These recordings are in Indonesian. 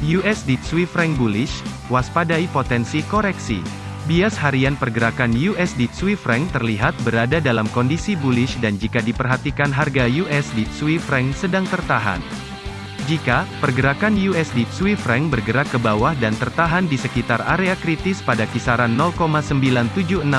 USD Swiss franc bullish, waspadai potensi koreksi. Bias harian pergerakan USD Swiss franc terlihat berada dalam kondisi bullish dan jika diperhatikan harga USD Swiss franc sedang tertahan. Jika pergerakan USD Swiss franc bergerak ke bawah dan tertahan di sekitar area kritis pada kisaran 0,97695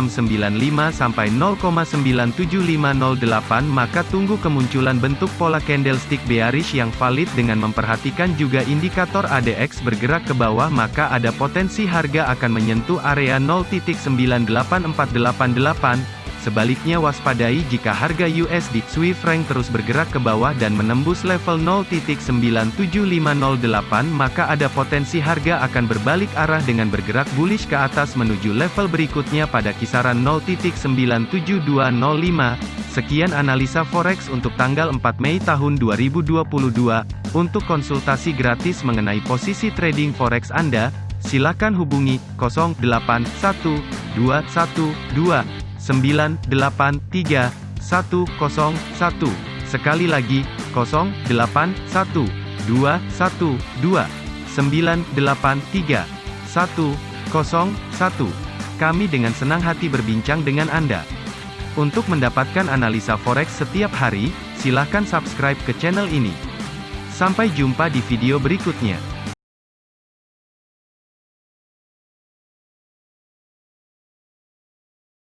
sampai 0,97508 maka tunggu kemunculan bentuk pola candlestick bearish yang valid dengan memperhatikan juga indikator ADX bergerak ke bawah maka ada potensi harga akan menyentuh area 0.98488 Sebaliknya waspadai jika harga USD Swiss franc terus bergerak ke bawah dan menembus level 0.97508 maka ada potensi harga akan berbalik arah dengan bergerak bullish ke atas menuju level berikutnya pada kisaran 0.97205. Sekian analisa forex untuk tanggal 4 Mei tahun 2022. Untuk konsultasi gratis mengenai posisi trading forex Anda, silakan hubungi 081212 983 101. Sekali lagi, 081 212 983 101. Kami dengan senang hati berbincang dengan Anda. Untuk mendapatkan analisa forex setiap hari, silakan subscribe ke channel ini. Sampai jumpa di video berikutnya.